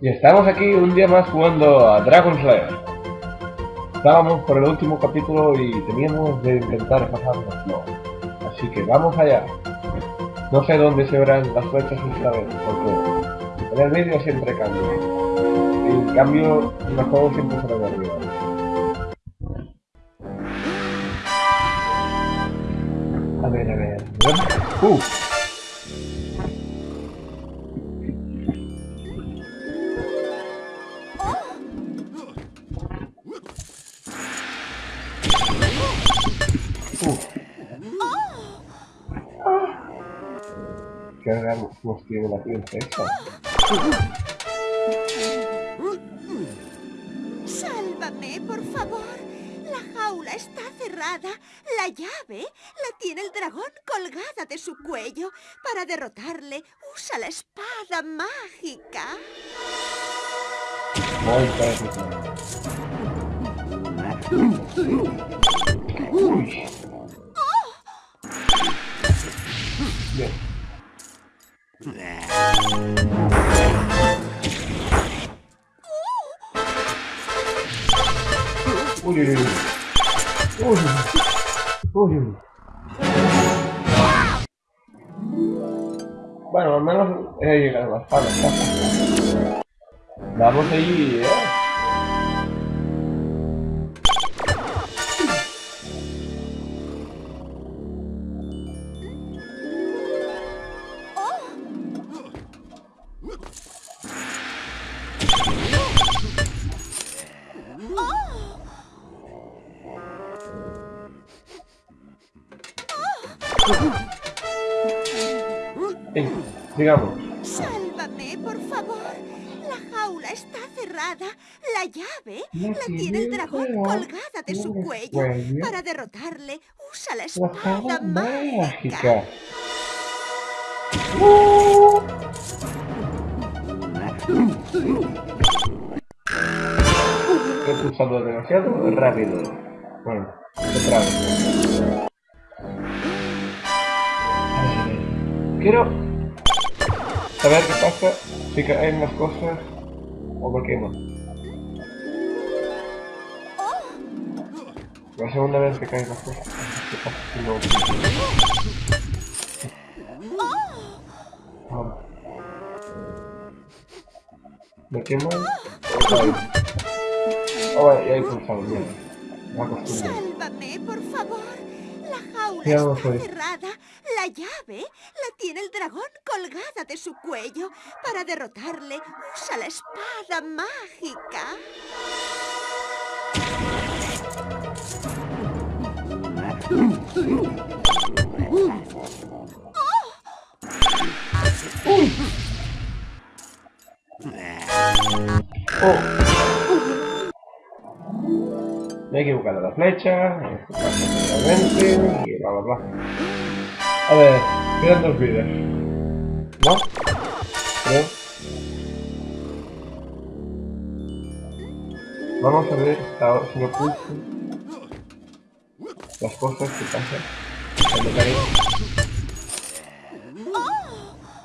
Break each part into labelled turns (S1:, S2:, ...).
S1: Y estamos aquí un día más jugando a Dragon Slayer. Estábamos por el último capítulo y teníamos de intentar pasarnos. Así que vamos allá. No sé dónde se verán las flechas esta vez, porque en el vídeo siempre cambia. En cambio, en el juego siempre se ve arriba. A ver, a ver. ¡Uh! Que hagamos nos tiene la princesa.
S2: Sálvame, por favor. La jaula está cerrada. La llave la tiene el dragón colgada de su cuello. Para derrotarle, usa la espada mágica.
S1: Bueno, al menos he llegado a la espalda. Vamos ahí, eh. Sigamos.
S2: Sálvame, por favor. La jaula está cerrada. La llave la, tiene el dragón colgada de su cuello. Para derrotarle, usa la espada mágica.
S1: He pulsado demasiado rápido. Bueno, otra vez. Quiero saber qué pasa si caen las cosas o qué no. La segunda vez que caen las cosas. ¿Qué pasa si no? ¿Me quemo? Oh, vale, ya he pulsado, bien.
S2: Sálvame, por favor. La jaula está cerrada. La llave la tiene el dragón colgada de su cuello. Para derrotarle, usa la espada mágica.
S1: Oh. Me he equivocado la flecha, y bla bla bla. A ver, quedan dos vidas. ¿No? Creo. Vamos a ver ahora si me pulso las cosas que pasan cuando caigo.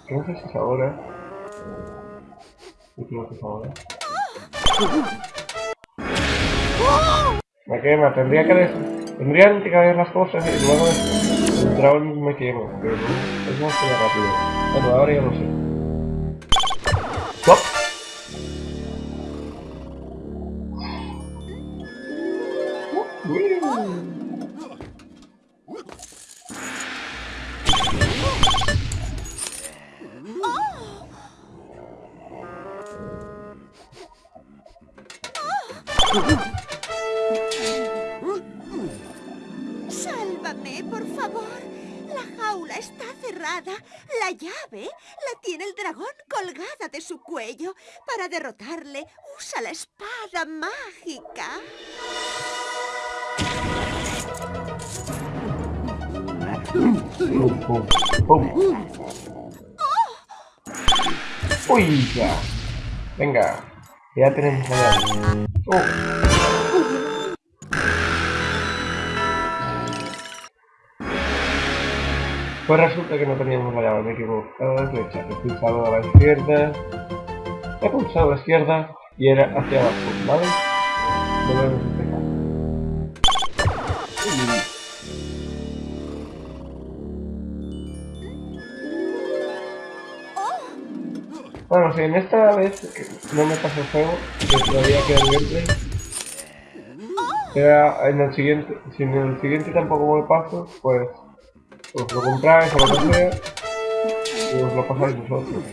S1: Es ahora. Creo que es ahora. Me quema, tendría que tendrían que caer las cosas y luego dragón me quemo, pero no, es más que rápido. Bueno, ahora ya lo sé.
S2: Por favor. La jaula está cerrada. La llave la tiene el dragón colgada de su cuello. Para derrotarle, usa la espada mágica.
S1: ¡Uy! Ya. Venga. Ya tenemos. Pues resulta que no teníamos la llave, me he equivocado flecha, he pulsado a la izquierda he pulsado a la izquierda y era hacia abajo, ¿vale? Volvemos a empezar. Bueno, si en esta vez no me pasó el juego, que todavía queda el gameplay. Queda en el siguiente, si en el siguiente tampoco me paso, pues os lo compráis o lo que y os lo pasáis vosotros.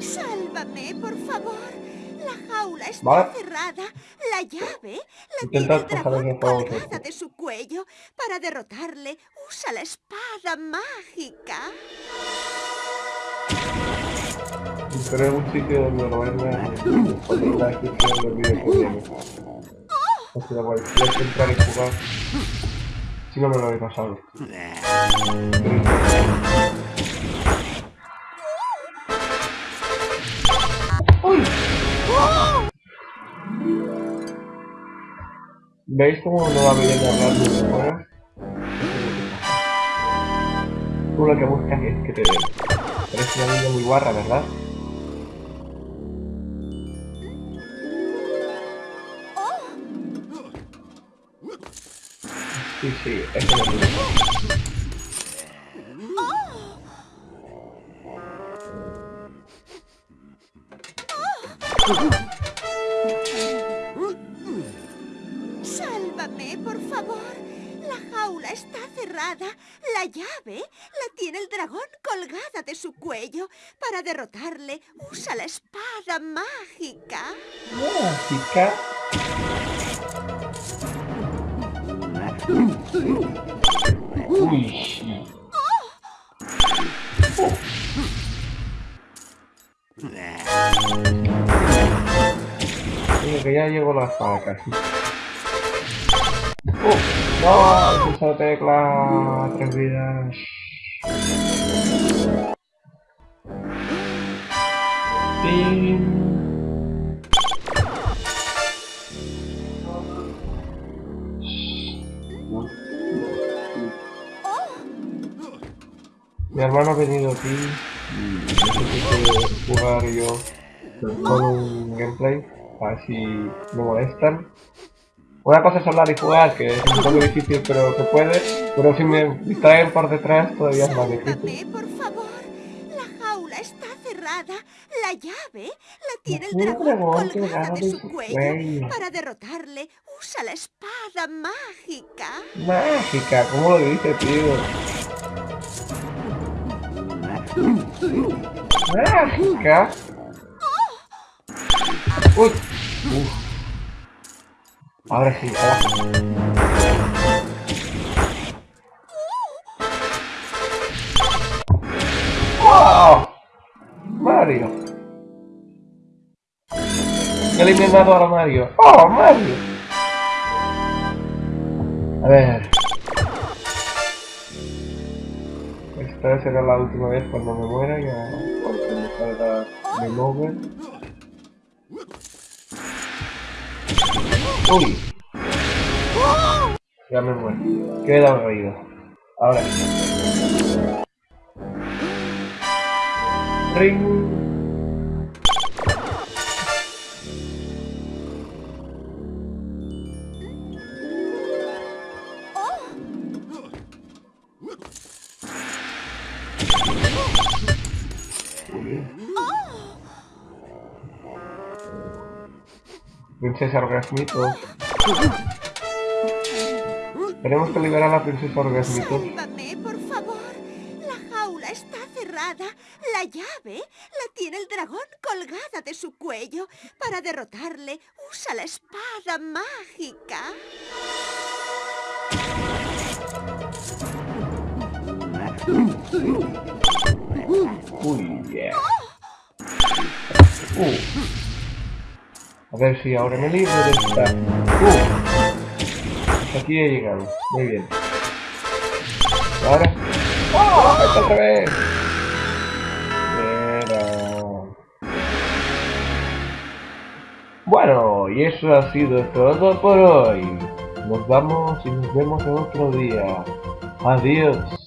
S2: Sálvame, por favor. La jaula está cerrada. La llave la
S1: Intentad tiene
S2: el colgada de su cuello. Para derrotarle, usa la espada mágica.
S1: Buscaré un sitio donde en la descripción del vídeo que viene. O sea, voy a entrar y jugar. Si no me lo habéis pasado. ¡Uy! ¿Veis cómo no va bien hablar de fuera? Tú lo que buscas es que te den. Eres una niña muy guarra, ¿verdad? Sí, sí, es
S2: Sálvame, por favor. La jaula está cerrada. La llave la tiene el dragón colgada de su cuello. Para derrotarle, usa la espada mágica.
S1: ¿Mágica? Oh. que ya llegó la espada casi. ¡Oh! ¡No! Esa tecla. Tres vidas. Mi hermano ha venido aquí y necesito jugar yo con un gameplay, a ver si me molestan. Una cosa es hablar y jugar, que es un poco difícil, pero se puede. Pero si me distraen por detrás, todavía es más difícil.
S2: por favor. La jaula está cerrada. La llave la tiene el dragón colgada de su cuello. Para derrotarle, usa la espada mágica.
S1: Mágica, ¿cómo lo dice, tío? Mágica. Uy. Uf. Sí. ¡Wow! Mario. eliminado a Mario. ¡Oh, Mario! A ver. Esta será la última vez cuando me muera, ya cuando me salga mi mover. Uy. Ya me muero. Queda reído. Ahora. Ring. Princesa Orgasmitos. Tenemos que liberar a la princesa Orgasmitos.
S2: Sálvame, por favor. La jaula está cerrada. La llave la tiene el dragón colgada de su cuello. Para derrotarle, usa la espada mágica.
S1: Uy, yeah. Uh. Ver si ahora me libro de esta... ¡Uh! aquí he llegado. Muy bien. ahora... ¡Oh! otra vez! Bueno, y eso ha sido todo por hoy. Nos vamos y nos vemos en otro día. Adiós.